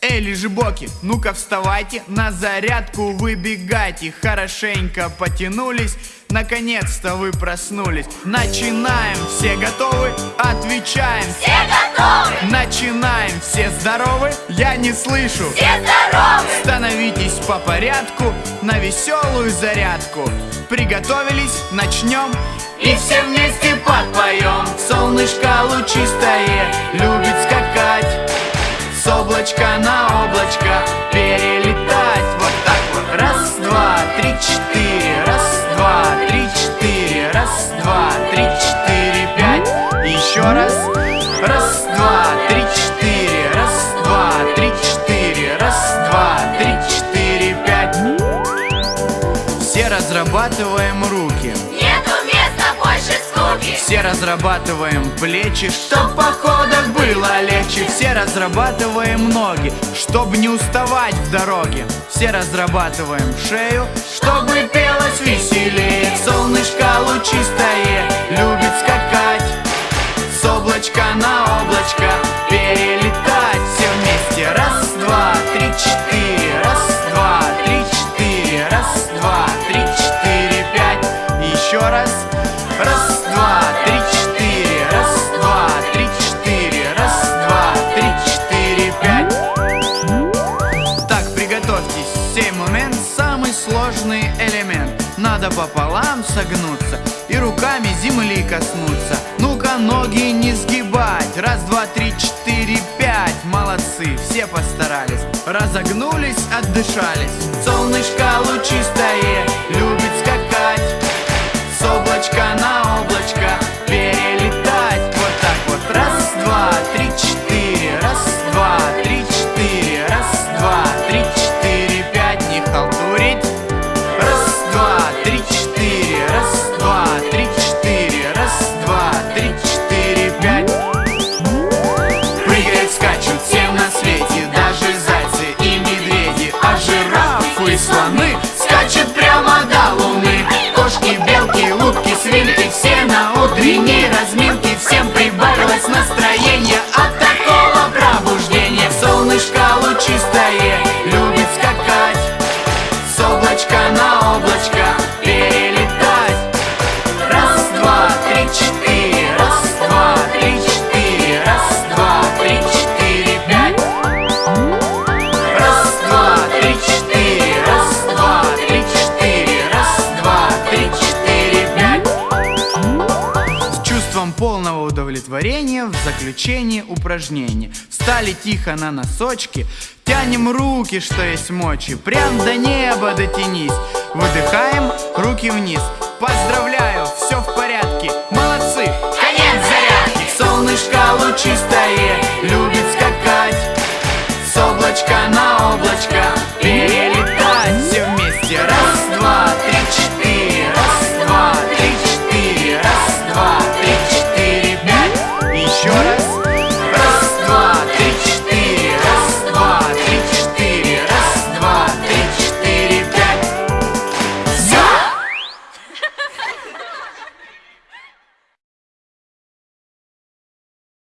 Эй, лежебоки, ну-ка вставайте, на зарядку выбегайте Хорошенько потянулись, наконец-то вы проснулись Начинаем, все готовы? Отвечаем Все готовы! Начинаем, все здоровы? Я не слышу Все здоровы! Становитесь по порядку на веселую зарядку Приготовились, начнем И все вместе подпоем три, четыре, пять. Еще раз. Раз, два, три, четыре. Раз, два, три, четыре. Раз, два, три, четыре, пять. Все разрабатываем руки. Нету места больше скуки! все разрабатываем плечи, чтоб в походах было легче. Все разрабатываем ноги, чтобы не уставать в дороге. Все разрабатываем шею, чтобы пелось веселее. Солнышко лучистое Надо пополам согнуться и руками земли коснуться. Ну-ка, ноги не сгибать. Раз, два, три, четыре, пять. Молодцы, все постарались. Разогнулись, отдышались. Солнышко лучистое 婉妹 полного удовлетворения В заключение упражнения Встали тихо на носочки Тянем руки, что есть мочи. Прям до неба дотянись. Выдыхаем, руки вниз. Поздравляю,